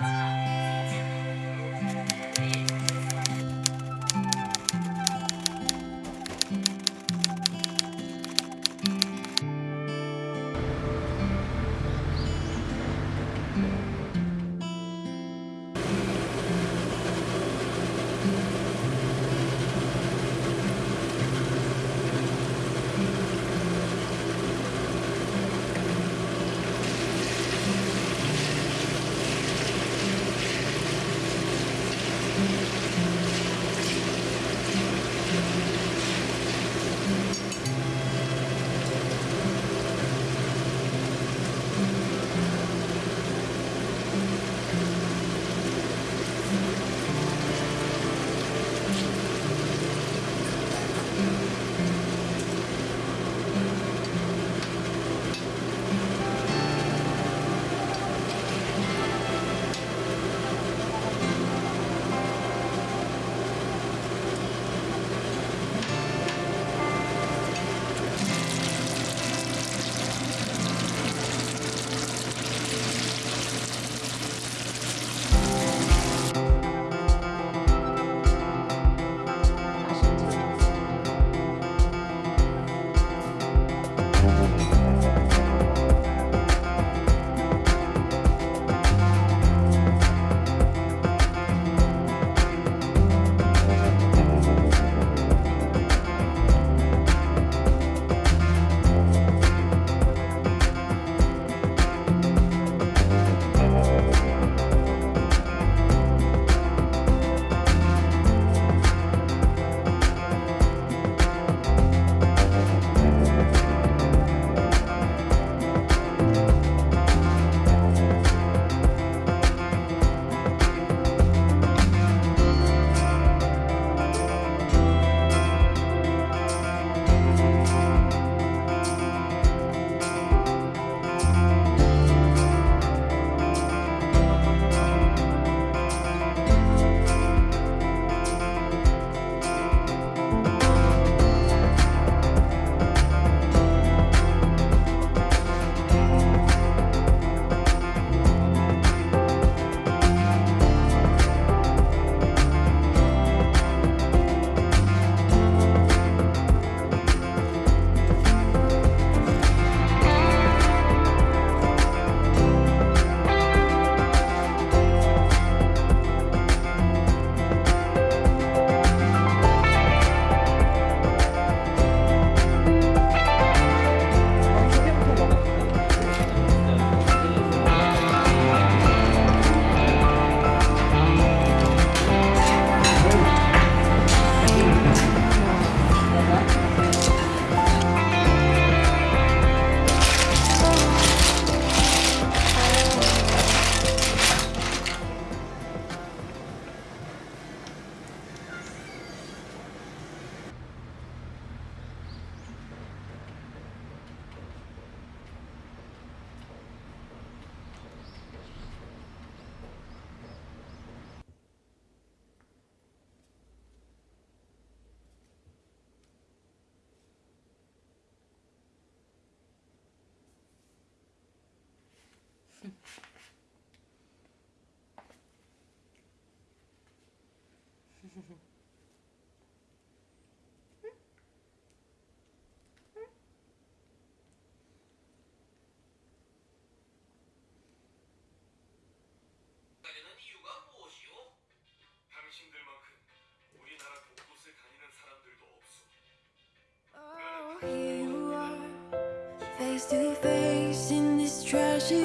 Música are, facing this trashy